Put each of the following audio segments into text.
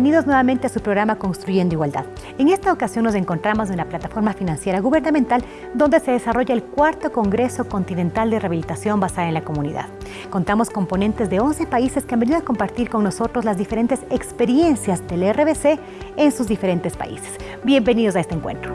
Bienvenidos nuevamente a su programa Construyendo Igualdad. En esta ocasión nos encontramos en la plataforma financiera gubernamental donde se desarrolla el cuarto Congreso Continental de Rehabilitación basada en la comunidad. Contamos con ponentes de 11 países que han venido a compartir con nosotros las diferentes experiencias del RBC en sus diferentes países. Bienvenidos a este encuentro.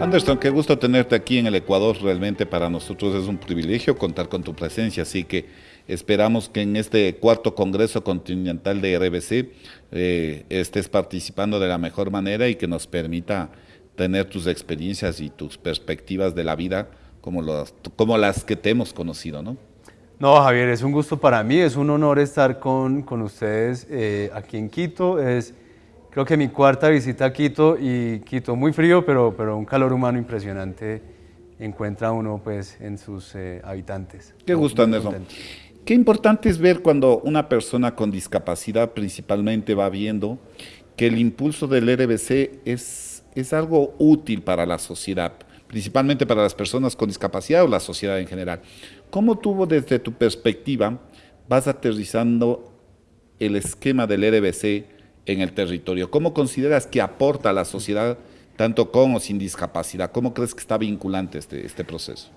Anderson, qué gusto tenerte aquí en el Ecuador. Realmente para nosotros es un privilegio contar con tu presencia, así que esperamos que en este cuarto Congreso Continental de RBC eh, estés participando de la mejor manera y que nos permita tener tus experiencias y tus perspectivas de la vida como, como las que te hemos conocido, ¿no? No, Javier, es un gusto para mí, es un honor estar con, con ustedes eh, aquí en Quito. Es, creo que mi cuarta visita a Quito y Quito muy frío, pero, pero un calor humano impresionante encuentra uno pues en sus eh, habitantes. Qué gusto, Anderson. Qué importante es ver cuando una persona con discapacidad principalmente va viendo que el impulso del RBC es, es algo útil para la sociedad, principalmente para las personas con discapacidad o la sociedad en general. ¿Cómo tuvo desde tu perspectiva vas aterrizando el esquema del RBC en el territorio? ¿Cómo consideras que aporta a la sociedad tanto con o sin discapacidad? ¿Cómo crees que está vinculante este, este proceso?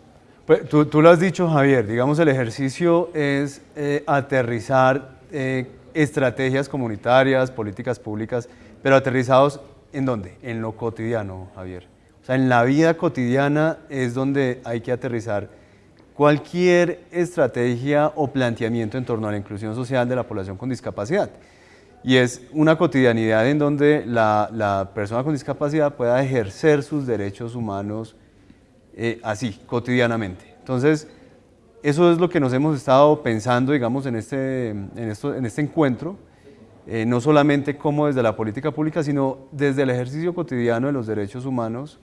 Pues, tú, lo has dicho, Javier, digamos el ejercicio es eh, aterrizar eh, estrategias comunitarias, políticas públicas, pero aterrizados en dónde? En lo cotidiano, Javier. O sea, en la vida cotidiana es donde hay que aterrizar cualquier estrategia o planteamiento en torno a la inclusión social de la población con discapacidad y es una cotidianidad en donde la, persona con discapacidad pueda ejercer sus derechos humanos eh, así, cotidianamente. Entonces, eso es lo que nos hemos estado pensando, digamos, en este, en esto, en este encuentro, eh, no solamente como desde la política pública, sino desde el ejercicio cotidiano de los derechos humanos,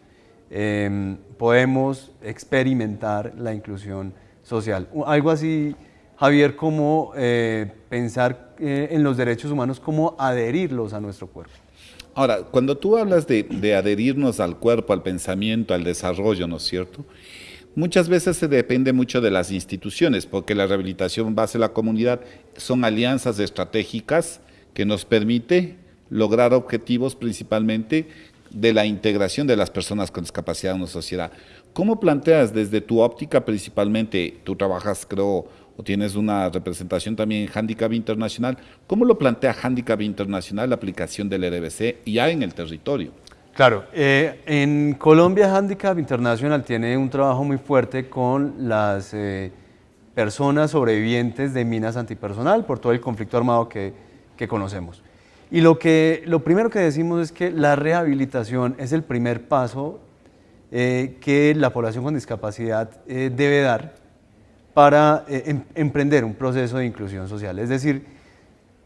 em, podemos experimentar la inclusión social. Algo así Javier, cómo eh, pensar eh, en los derechos humanos, cómo adherirlos a nuestro cuerpo. Ahora, cuando tú hablas de, adherirnos al cuerpo, al pensamiento, al desarrollo, ¿no es cierto? Muchas veces se depende mucho de las instituciones, porque la rehabilitación base de la comunidad son alianzas estratégicas que nos permite lograr objetivos principalmente de la integración de las personas con discapacidad en la sociedad. ¿Cómo planteas desde tu óptica principalmente, tú trabajas creo o tienes una representación también en Handicap Internacional. ¿Cómo lo plantea Handicap Internacional la aplicación del RBC ya en el territorio? Claro, eh, en Colombia Handicap International tiene un trabajo muy fuerte con las eh, personas sobrevivientes de minas antipersonal por todo el conflicto armado que, que conocemos. Y lo, que, lo primero que decimos es que la rehabilitación es el primer paso eh, que la población con discapacidad debe dar para eh, em, emprender un proceso de inclusión social. Es decir,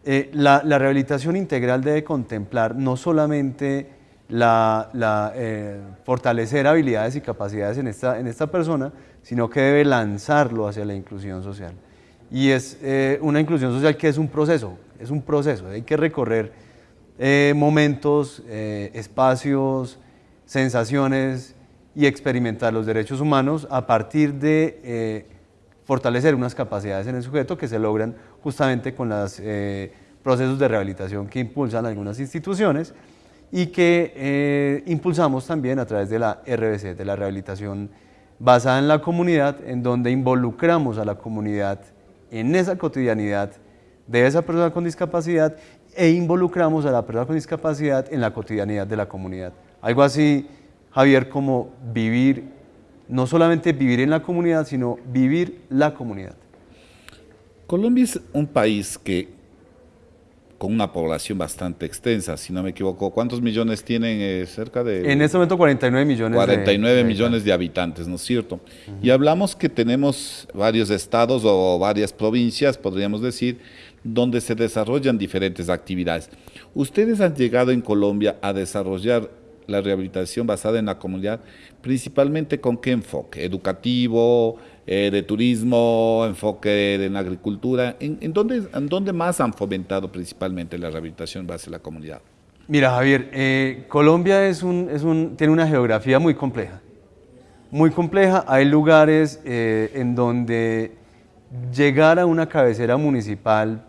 eh, la, rehabilitación integral debe contemplar no solamente la, eh, fortalecer habilidades y capacidades en esta, en esta persona, sino que debe lanzarlo hacia la inclusión social. Y es una inclusión social que es un proceso, es un proceso, hay que recorrer momentos, espacios, sensaciones y experimentar los derechos humanos a partir de fortalecer unas capacidades en el sujeto que se logran justamente con los eh, procesos de rehabilitación que impulsan algunas instituciones y que eh, impulsamos también a través de la RBC, de la rehabilitación basada en la comunidad, en donde involucramos a la comunidad en esa cotidianidad de esa persona con discapacidad e involucramos a la persona con discapacidad en la cotidianidad de la comunidad. Algo así, Javier, como vivir no solamente vivir en la comunidad, sino vivir la comunidad. Colombia es un país que con una población bastante extensa, si no me equivoco. ¿Cuántos millones tienen? Eh, cerca de... En este momento 49 millones 49 de, millones de habitantes, ¿no es cierto? Y hablamos que tenemos varios estados o varias provincias, podríamos decir, donde se desarrollan diferentes actividades. ¿Ustedes han llegado en Colombia a desarrollar la rehabilitación basada en la comunidad, principalmente con qué enfoque, educativo, eh, de turismo, enfoque en la agricultura, ¿En, en, dónde, más han fomentado principalmente la rehabilitación basada en la comunidad? Mira Javier, eh, Colombia tiene una geografía muy compleja, muy compleja, hay lugares eh, en donde llegar a una cabecera municipal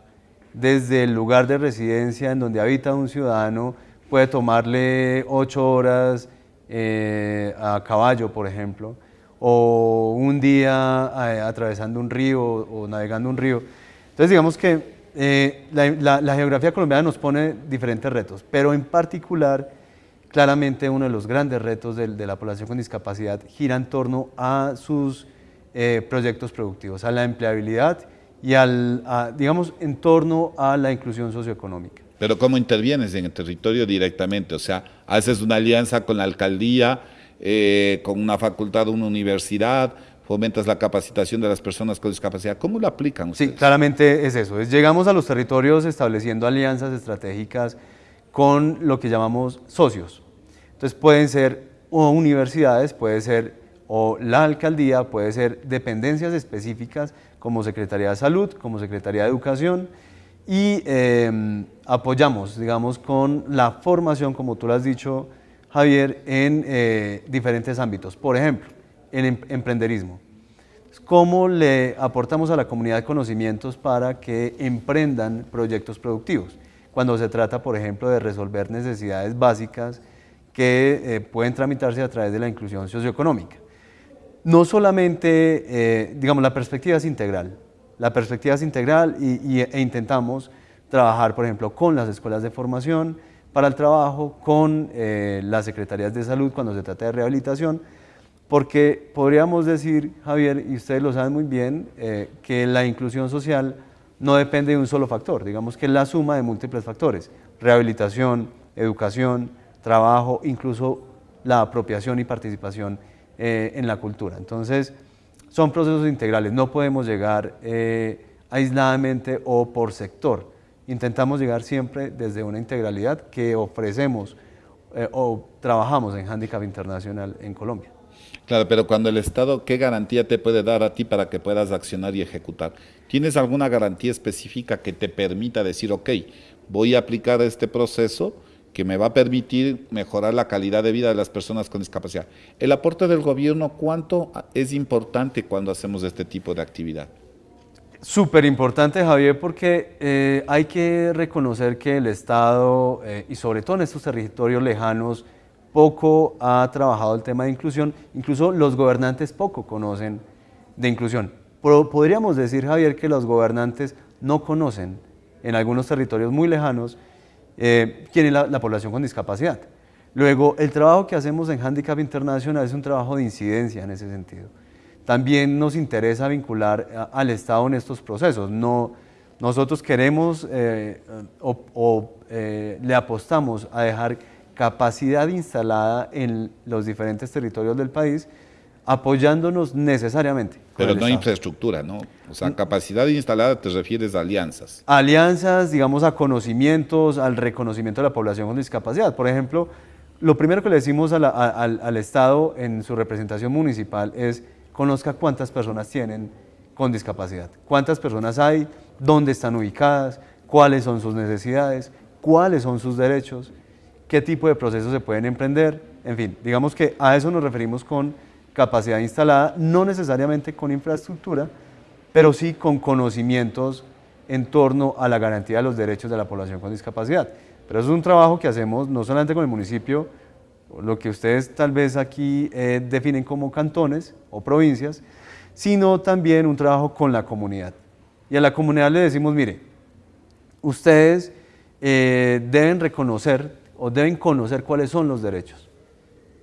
desde el lugar de residencia en donde habita un ciudadano puede tomarle ocho horas eh, a caballo, por ejemplo, o un día eh, atravesando un río o, navegando un río. Entonces digamos que eh, la, geografía colombiana nos pone diferentes retos, pero en particular, claramente uno de los grandes retos de, la población con discapacidad gira en torno a sus proyectos productivos, a la empleabilidad y al, digamos, en torno a la inclusión socioeconómica. Pero ¿cómo intervienes en el territorio directamente? O sea, haces una alianza con la alcaldía, eh, con una facultad, una universidad, fomentas la capacitación de las personas con discapacidad. ¿Cómo lo aplican ustedes? Sí, claramente es eso. llegamos a los territorios estableciendo alianzas estratégicas con lo que llamamos socios. Entonces pueden ser o universidades, puede ser o la alcaldía, puede ser dependencias específicas como Secretaría de Salud, como Secretaría de Educación y em, apoyamos, digamos, con la formación, como tú lo has dicho, Javier, en eh, diferentes ámbitos. Por ejemplo, en em, emprenderismo. ¿Cómo le aportamos a la comunidad conocimientos para que emprendan proyectos productivos? Cuando se trata, por ejemplo, de resolver necesidades básicas que eh, pueden tramitarse a través de la inclusión socioeconómica no solamente, eh, digamos, la perspectiva es integral. La perspectiva es integral y, e intentamos trabajar, por ejemplo, con las escuelas de formación para el trabajo, con eh, las secretarías de salud cuando se trata de rehabilitación, porque podríamos decir, Javier, y ustedes lo saben muy bien, eh, que la inclusión social no depende de un solo factor, digamos que es la suma de múltiples factores, rehabilitación, educación, trabajo, incluso la apropiación y participación eh, en la cultura. Entonces, son procesos integrales, no podemos llegar eh, aisladamente o por sector. Intentamos llegar siempre desde una integralidad que ofrecemos eh, o trabajamos en Handicap Internacional en Colombia. Claro, pero cuando el Estado, ¿qué garantía te puede dar a ti para que puedas accionar y ejecutar? ¿Tienes alguna garantía específica que te permita decir, ok, voy a aplicar este proceso que me va a permitir mejorar la calidad de vida de las personas con discapacidad. El aporte del gobierno, ¿cuánto es importante cuando hacemos este tipo de actividad? Súper importante, Javier, porque eh, hay que reconocer que el Estado, eh, y sobre todo en estos territorios lejanos, poco ha trabajado el tema de inclusión, incluso los gobernantes poco conocen de inclusión. Pero podríamos decir, Javier, que los gobernantes no conocen en algunos territorios muy lejanos eh, quién es la, población con discapacidad. Luego, el trabajo que hacemos en Handicap Internacional es un trabajo de incidencia en ese sentido. También nos interesa vincular al Estado en estos procesos. No, nosotros queremos eh, o, eh, le apostamos a dejar capacidad instalada en los diferentes territorios del país apoyándonos necesariamente. Pero no infraestructura, ¿no? O sea, capacidad instalada te refieres a alianzas. Alianzas, digamos, a conocimientos, al reconocimiento de la población con discapacidad. Por ejemplo, lo primero que le decimos al, al, Estado en su representación municipal es conozca cuántas personas tienen con discapacidad, cuántas personas hay, dónde están ubicadas, cuáles son sus necesidades, cuáles son sus derechos, qué tipo de procesos se pueden emprender, en fin, digamos que a eso nos referimos con capacidad instalada, no necesariamente con infraestructura, pero sí con conocimientos en torno a la garantía de los derechos de la población con discapacidad. Pero es un trabajo que hacemos no solamente con el municipio, lo que ustedes tal vez aquí eh, definen como cantones o provincias, sino también un trabajo con la comunidad. Y a la comunidad le decimos, mire, ustedes eh, deben reconocer o deben conocer cuáles son los derechos.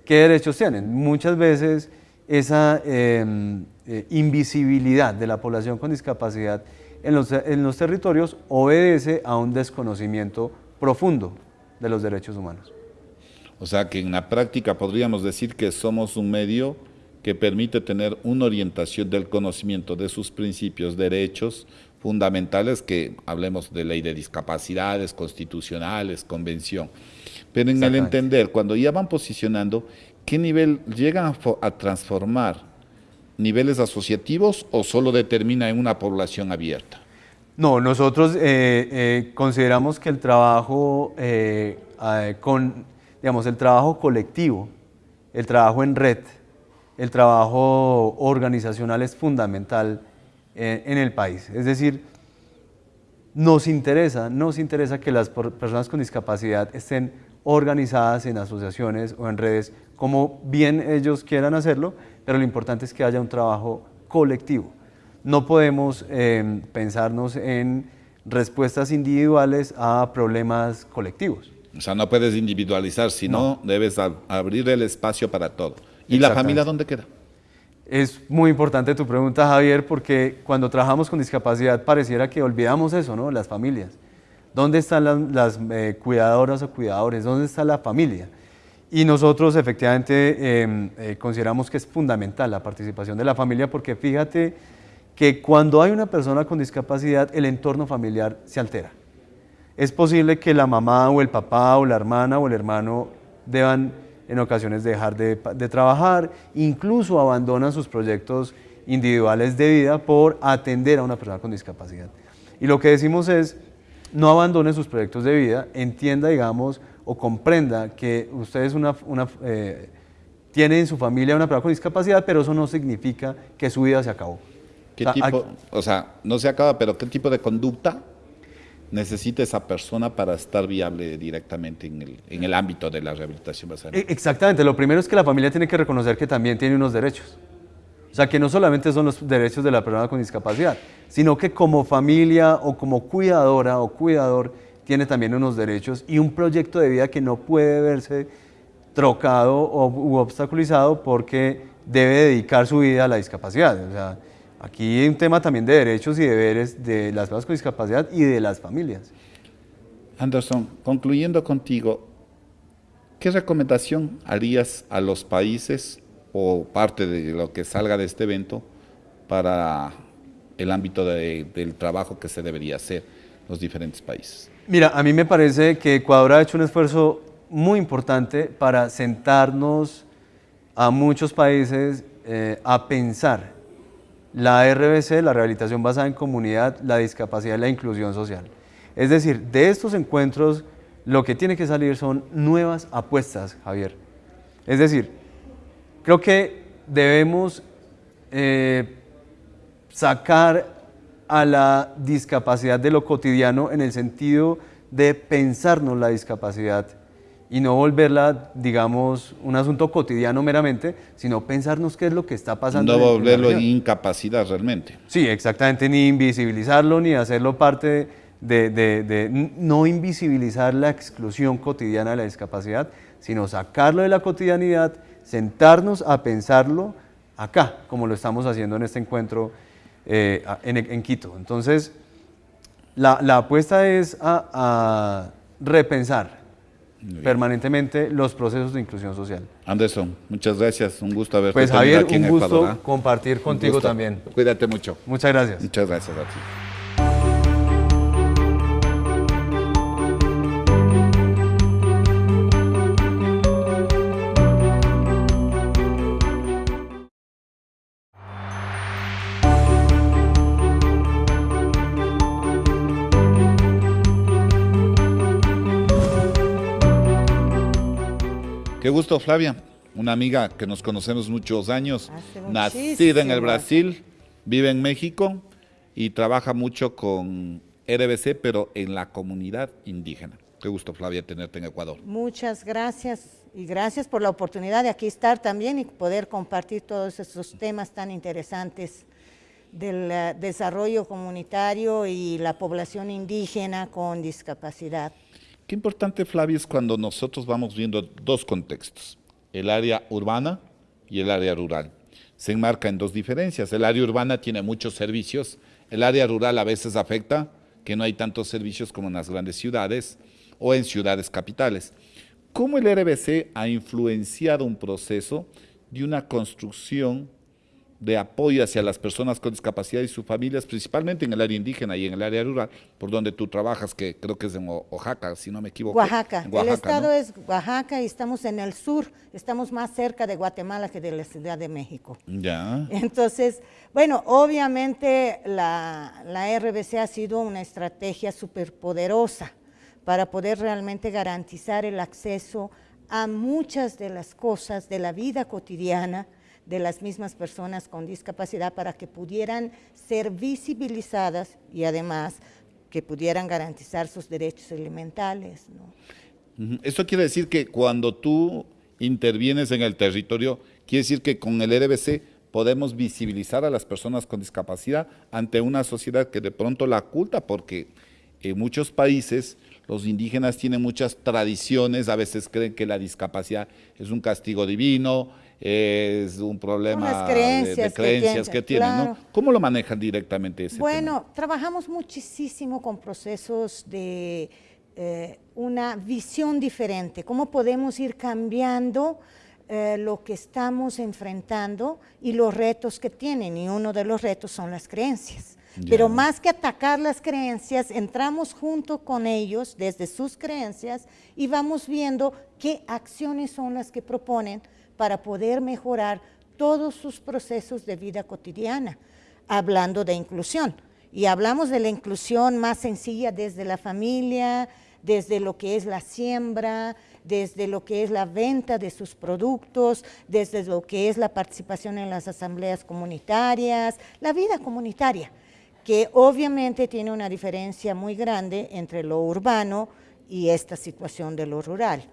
¿Qué derechos tienen? Muchas veces esa em, eh, invisibilidad de la población con discapacidad en los, en los territorios obedece a un desconocimiento profundo de los derechos humanos. O sea que en la práctica podríamos decir que somos un medio que permite tener una orientación del conocimiento de sus principios, derechos fundamentales, que hablemos de ley de discapacidades, constitucionales, convención. Pero en el entender, cuando ya van posicionando, ¿qué nivel llegan a, transformar? ¿Niveles asociativos o solo determina en una población abierta? No, nosotros eh, eh, consideramos que el trabajo eh, con, digamos, el trabajo colectivo, el trabajo en red, el trabajo organizacional es fundamental en el país. Es decir, nos interesa, nos interesa que las personas con discapacidad estén organizadas en asociaciones o en redes, como bien ellos quieran hacerlo, pero lo importante es que haya un trabajo colectivo. No podemos em, pensarnos en respuestas individuales a problemas colectivos. O sea, no puedes individualizar, sino debes abrir el espacio para todo. ¿Y la familia dónde queda? Es muy importante tu pregunta, Javier, porque cuando trabajamos con discapacidad pareciera que olvidamos eso, ¿no? Las familias. ¿Dónde están las, eh, cuidadoras o cuidadores? ¿Dónde está la familia? Y nosotros efectivamente em, eh, consideramos que es fundamental la participación de la familia porque fíjate que cuando hay una persona con discapacidad el entorno familiar se altera. Es posible que la mamá o el papá o la hermana o el hermano deban en ocasiones dejar de, de trabajar, incluso abandonan sus proyectos individuales de vida por atender a una persona con discapacidad. Y lo que decimos es, no abandone sus proyectos de vida, entienda, digamos, o comprenda que usted es una, eh, tiene en su familia una persona con discapacidad, pero eso no significa que su vida se acabó. ¿Qué o sea, tipo, o sea, no se acaba, pero qué tipo de conducta necesita esa persona para estar viable directamente en el, en el ámbito de la rehabilitación basal? E, exactamente, lo primero es que la familia tiene que reconocer que también tiene unos derechos. O sea, que no solamente son los derechos de la persona con discapacidad, sino que como familia o como cuidadora o cuidador tiene también unos derechos y un proyecto de vida que no puede verse trocado o, u obstaculizado porque debe dedicar su vida a la discapacidad. O sea, aquí hay un tema también de derechos y deberes de las personas con discapacidad y de las familias. Anderson, concluyendo contigo, ¿qué recomendación harías a los países o parte de lo que salga de este evento para el ámbito del trabajo que se debería hacer en los diferentes países. Mira, a mí me parece que Ecuador ha hecho un esfuerzo muy importante para sentarnos a muchos países eh, a pensar la RBC, la rehabilitación basada en comunidad, la discapacidad y la inclusión social. Es decir, de estos encuentros lo que tiene que salir son nuevas apuestas, Javier. Es decir, Creo que debemos eh, sacar a la discapacidad de lo cotidiano en el sentido de pensarnos la discapacidad y no volverla, digamos, un asunto cotidiano meramente, sino pensarnos qué es lo que está pasando. No volverlo en incapacidad realmente. Sí, exactamente, ni invisibilizarlo, ni hacerlo parte de, de, no invisibilizar la exclusión cotidiana de la discapacidad, sino sacarlo de la cotidianidad sentarnos a pensarlo acá, como lo estamos haciendo en este encuentro eh, en, Quito. Entonces, la, apuesta es a, repensar permanentemente los procesos de inclusión social. Anderson, muchas gracias, un gusto haberte pues, Javier, aquí un gusto ¿ah? compartir contigo también. Cuídate mucho. Muchas gracias. Muchas gracias a ti. Qué gusto, Flavia, una amiga que nos conocemos muchos años, nacida en el Brasil, vive en México y trabaja mucho con RBC, pero en la comunidad indígena. Qué gusto, Flavia, tenerte en Ecuador. Muchas gracias y gracias por la oportunidad de aquí estar también y poder compartir todos estos temas tan interesantes del eh, desarrollo comunitario y la población indígena con discapacidad. Qué importante, Flavio, es cuando nosotros vamos viendo dos contextos, el área urbana y el área rural. Se enmarca en dos diferencias. El área urbana tiene muchos servicios, el área rural a veces afecta que no hay tantos servicios como en las grandes ciudades o en ciudades capitales. ¿Cómo el RBC ha influenciado un proceso de una construcción de apoyo hacia las personas con discapacidad y sus familias, principalmente en el área indígena y en el área rural, por donde tú trabajas, que creo que es en Oaxaca, si no me equivoco. Oaxaca. el estado es Oaxaca y estamos en el sur, estamos más cerca de Guatemala que de la Ciudad de México. Ya. Entonces, bueno, obviamente la, la RBC ha sido una estrategia súper poderosa para poder realmente garantizar el acceso a muchas de las cosas de la vida cotidiana, de las mismas personas con discapacidad para que pudieran ser visibilizadas y además que pudieran garantizar sus derechos elementales. ¿no? Esto quiere decir que cuando tú intervienes en el territorio, quiere decir que con el RBC podemos visibilizar a las personas con discapacidad ante una sociedad que de pronto la oculta, porque en muchos países los indígenas tienen muchas tradiciones, a veces creen que la discapacidad es un castigo divino, es un problema creencias de, creencias que, tienen. ¿Cómo lo manejan directamente ese Bueno, trabajamos muchísimo con procesos de eh, una visión diferente, cómo podemos ir cambiando eh, lo que estamos enfrentando y los retos que tienen, y uno de los retos son las creencias. Pero más que atacar las creencias, entramos junto con ellos desde sus creencias y vamos viendo qué acciones son las que proponen para poder mejorar todos sus procesos de vida cotidiana, hablando de inclusión. Y hablamos de la inclusión más sencilla desde la familia, desde lo que es la siembra, desde lo que es la venta de sus productos, desde lo que es la participación en las asambleas comunitarias, la vida comunitaria, que obviamente tiene una diferencia muy grande entre lo urbano y esta situación de lo rural.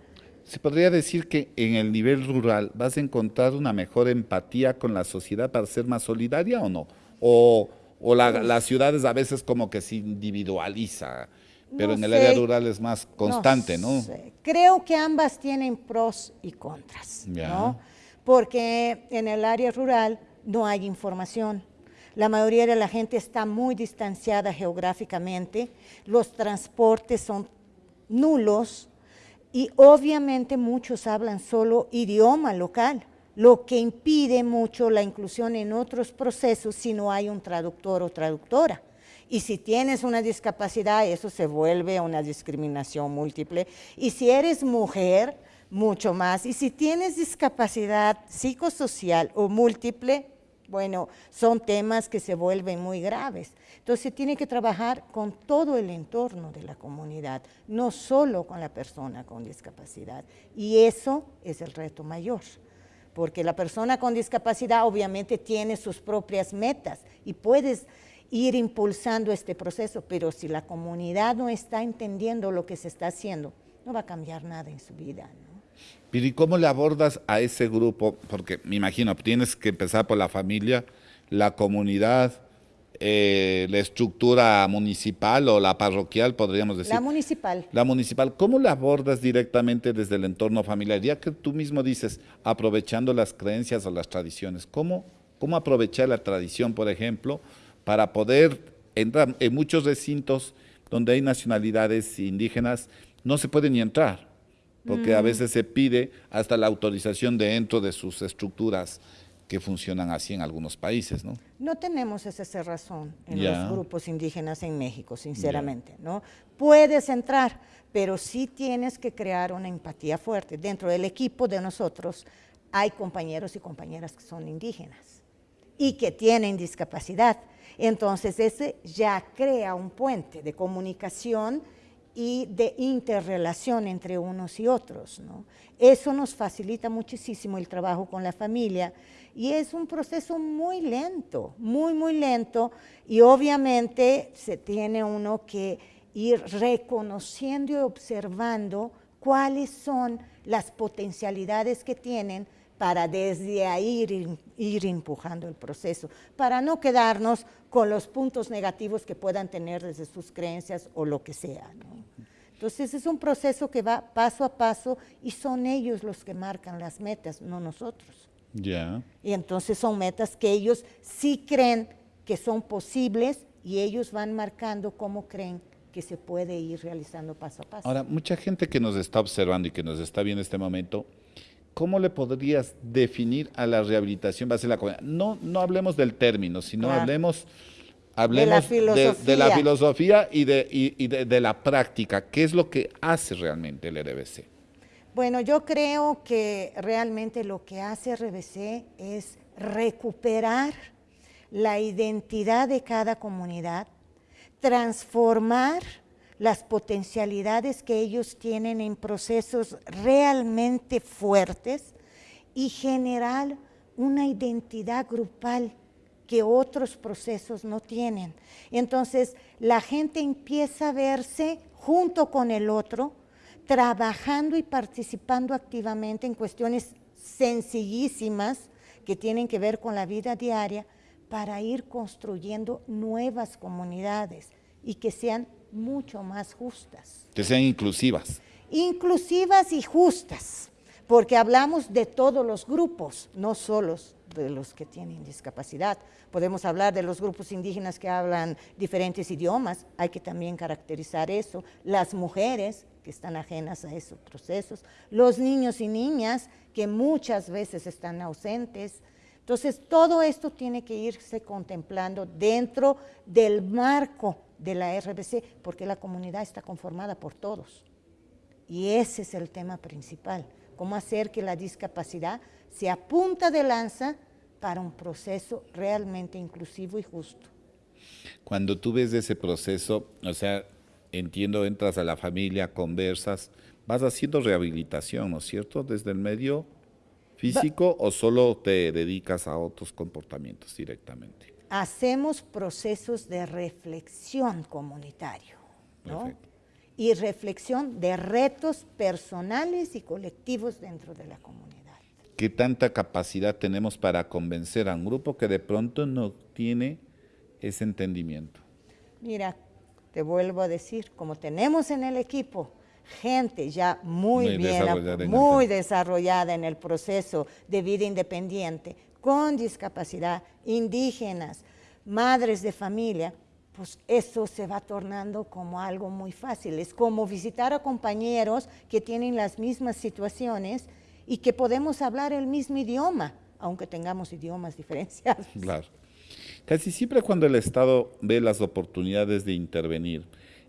¿Se podría decir que en el nivel rural vas a encontrar una mejor empatía con la sociedad para ser más solidaria o no? ¿O, las ciudades a veces como que se individualiza, pero en el área rural es más constante, ¿no? Creo que ambas tienen pros y contras, ¿no? Porque en el área rural no hay información. La mayoría de la gente está muy distanciada geográficamente, los transportes son nulos, y obviamente muchos hablan solo idioma local, lo que impide mucho la inclusión en otros procesos si no hay un traductor o traductora. Y si tienes una discapacidad, eso se vuelve una discriminación múltiple. Y si eres mujer, mucho más. Y si tienes discapacidad psicosocial o múltiple, bueno, son temas que se vuelven muy graves. Entonces se tiene que trabajar con todo el entorno de la comunidad, no solo con la persona con discapacidad. Y eso es el reto mayor, porque la persona con discapacidad obviamente tiene sus propias metas y puedes ir impulsando este proceso, pero si la comunidad no está entendiendo lo que se está haciendo, no va a cambiar nada en su vida. Pero ¿y cómo le abordas a ese grupo? Porque me imagino, tienes que empezar por la familia, la comunidad, eh, la estructura municipal o la parroquial, podríamos decir. La municipal. La municipal. ¿Cómo le abordas directamente desde el entorno familiar? Ya que tú mismo dices, aprovechando las creencias o las tradiciones, ¿cómo, cómo aprovechar la tradición, por ejemplo, para poder entrar en muchos recintos donde hay nacionalidades indígenas, no se puede ni entrar? Porque a mm. veces se pide hasta la autorización dentro de sus estructuras que funcionan así en algunos países, ¿no? No tenemos esa cerrazón en los grupos indígenas en México, sinceramente, ¿no? Puedes entrar, pero sí tienes que crear una empatía fuerte. Dentro del equipo de nosotros hay compañeros y compañeras que son indígenas y que tienen discapacidad. Entonces, ese ya crea un puente de comunicación y de interrelación entre unos y otros. ¿no? Eso nos facilita muchísimo el trabajo con la familia y es un proceso muy lento, muy, muy lento y obviamente se tiene uno que ir reconociendo y observando cuáles son las potencialidades que tienen para desde ahí ir, ir, empujando el proceso, para no quedarnos con los puntos negativos que puedan tener desde sus creencias o lo que sea. Entonces es un proceso que va paso a paso y son ellos los que marcan las metas, no nosotros. Ya. Y entonces son metas que ellos sí creen que son posibles y ellos van marcando cómo creen que se puede ir realizando paso a paso. Ahora, mucha gente que nos está observando y que nos está viendo en este momento, ¿cómo le podrías definir a la rehabilitación base de la comunidad? No, no hablemos del término, sino hablemos, hablemos de, la filosofía y, de, de, la práctica. ¿Qué es lo que hace realmente el RBC? Bueno, yo creo que realmente lo que hace RBC es recuperar la identidad de cada comunidad, transformar las potencialidades que ellos tienen en procesos realmente fuertes y generar una identidad grupal que otros procesos no tienen. Entonces, la gente empieza a verse junto con el otro, trabajando y participando activamente en cuestiones sencillísimas que tienen que ver con la vida diaria para ir construyendo nuevas comunidades y que sean mucho más justas. Que sean inclusivas. Inclusivas y justas, porque hablamos de todos los grupos, no solo de los que tienen discapacidad. Podemos hablar de los grupos indígenas que hablan diferentes idiomas, hay que también caracterizar eso. Las mujeres que están ajenas a esos procesos, los niños y niñas que muchas veces están ausentes. Entonces, todo esto tiene que irse contemplando dentro del marco de la RBC, porque la comunidad está conformada por todos. Y ese es el tema principal, cómo hacer que la discapacidad sea punta de lanza para un proceso realmente inclusivo y justo. Cuando tú ves ese proceso, o sea, entiendo, entras a la familia, conversas, vas haciendo rehabilitación, ¿no es cierto? Desde el medio físico o solo te dedicas a otros comportamientos directamente hacemos procesos de reflexión comunitario, ¿no? Y reflexión de retos personales y colectivos dentro de la comunidad. ¿Qué tanta capacidad tenemos para convencer a un grupo que de pronto no tiene ese entendimiento? Mira, te vuelvo a decir, como tenemos en el equipo gente ya muy, bien, muy desarrollada en el proceso de vida independiente, con discapacidad, indígenas, madres de familia, pues eso se va tornando como algo muy fácil. Es como visitar a compañeros que tienen las mismas situaciones y que podemos hablar el mismo idioma, aunque tengamos idiomas diferenciados. Claro. Casi siempre cuando el Estado ve las oportunidades de intervenir,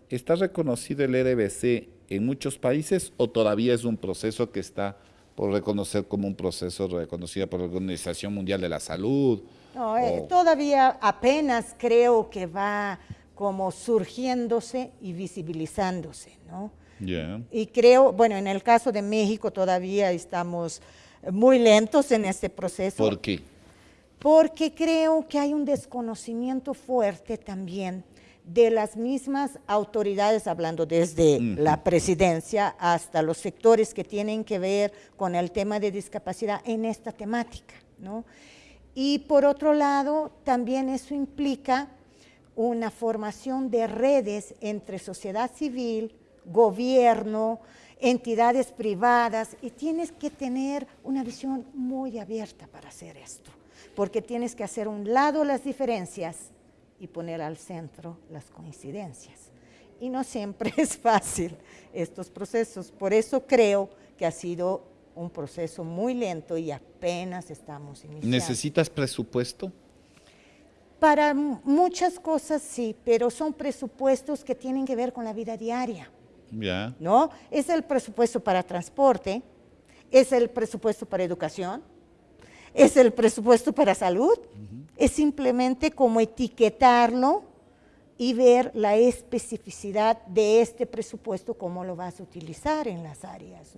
¿está reconocido el RBC en muchos países o todavía es un proceso que está por reconocer como un proceso reconocido por la Organización Mundial de la Salud. No, eh, todavía apenas creo que va como surgiéndose y visibilizándose, ¿no? Y creo, bueno, en el caso de México todavía estamos muy lentos en este proceso. ¿Por qué? Porque creo que hay un desconocimiento fuerte también de las mismas autoridades, hablando desde la presidencia hasta los sectores que tienen que ver con el tema de discapacidad en esta temática. ¿no? Y por otro lado, también eso implica una formación de redes entre sociedad civil, gobierno, entidades privadas, y tienes que tener una visión muy abierta para hacer esto, porque tienes que hacer un lado las diferencias y poner al centro las coincidencias. Y no siempre es fácil estos procesos, por eso creo que ha sido un proceso muy lento y apenas estamos iniciando. ¿Necesitas presupuesto? Para muchas cosas sí, pero son presupuestos que tienen que ver con la vida diaria. Ya. ¿No? Es el presupuesto para transporte, es el presupuesto para educación, es el presupuesto para salud, es simplemente como etiquetarlo y ver la especificidad de este presupuesto, cómo lo vas a utilizar en las áreas.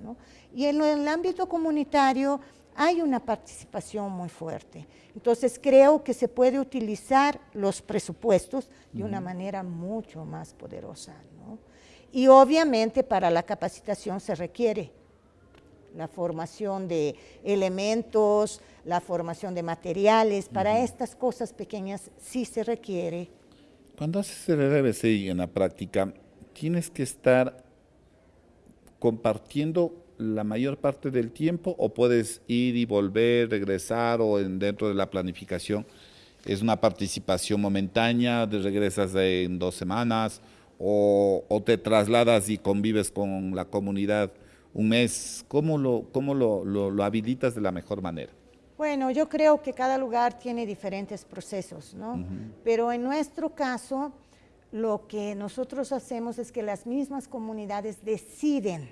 Y en el ámbito comunitario hay una participación muy fuerte. Entonces creo que se puede utilizar los presupuestos de una manera mucho más poderosa. Y obviamente para la capacitación se requiere la formación de elementos, la formación de materiales, para estas cosas pequeñas sí se requiere. Cuando haces el RBC en la práctica, tienes que estar compartiendo la mayor parte del tiempo o puedes ir y volver, regresar o en, dentro de la planificación es una participación momentánea, te regresas en dos semanas o, o te trasladas y convives con la comunidad un mes, ¿cómo lo, cómo lo, lo, habilitas de la mejor manera? Bueno, yo creo que cada lugar tiene diferentes procesos, ¿no? Pero en nuestro caso, lo que nosotros hacemos es que las mismas comunidades deciden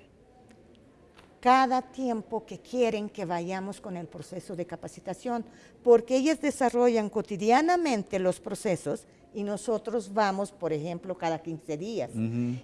cada tiempo que quieren que vayamos con el proceso de capacitación, porque ellas desarrollan cotidianamente los procesos y nosotros vamos, por ejemplo, cada 15 días.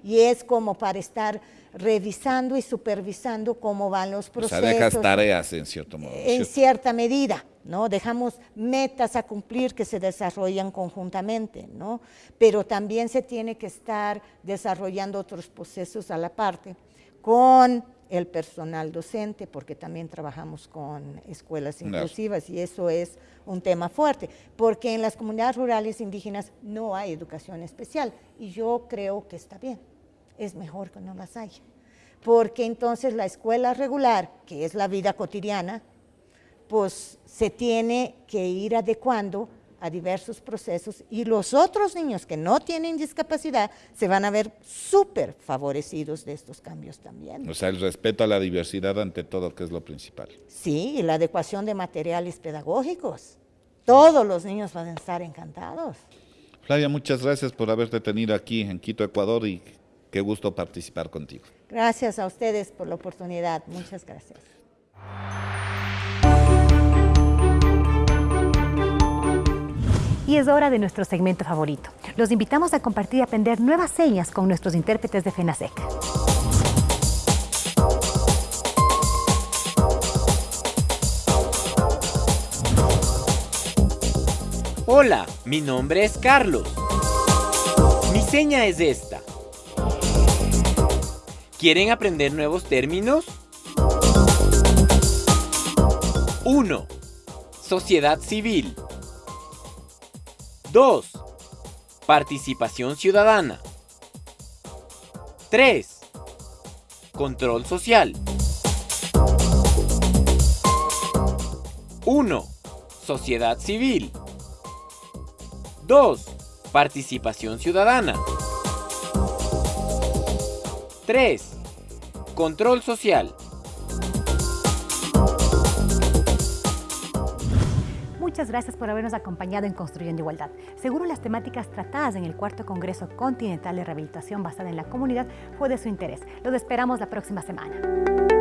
Y es como para estar revisando y supervisando cómo van los procesos. O sea, dejas tareas en cierto modo. En cierta medida, ¿no? Dejamos metas a cumplir que se desarrollan conjuntamente, ¿no? Pero también se tiene que estar desarrollando otros procesos a la parte con el personal docente, porque también trabajamos con escuelas inclusivas y eso es un tema fuerte, porque en las comunidades rurales indígenas no hay educación especial y yo creo que está bien, es mejor que no las haya, porque entonces la escuela regular, que es la vida cotidiana, pues se tiene que ir adecuando a diversos procesos y los otros niños que no tienen discapacidad se van a ver súper favorecidos de estos cambios también. O sea, el respeto a la diversidad ante todo, que es lo principal. Sí, y la adecuación de materiales pedagógicos. Todos los niños van a estar encantados. Flavia, muchas gracias por haberte tenido aquí en Quito, Ecuador y qué gusto participar contigo. Gracias a ustedes por la oportunidad. Muchas gracias. Y es hora de nuestro segmento favorito. Los invitamos a compartir y aprender nuevas señas con nuestros intérpretes de FENASEC. Hola, mi nombre es Carlos. Mi seña es esta. ¿Quieren aprender nuevos términos? 1. Sociedad civil. 2. Participación ciudadana. 3. Control social. 1. Sociedad civil. 2. Participación ciudadana. 3. Control social. Gracias por habernos acompañado en Construyendo Igualdad. Seguro las temáticas tratadas en el cuarto Congreso Continental de Rehabilitación basada en la comunidad fue de su interés. Los esperamos la próxima semana.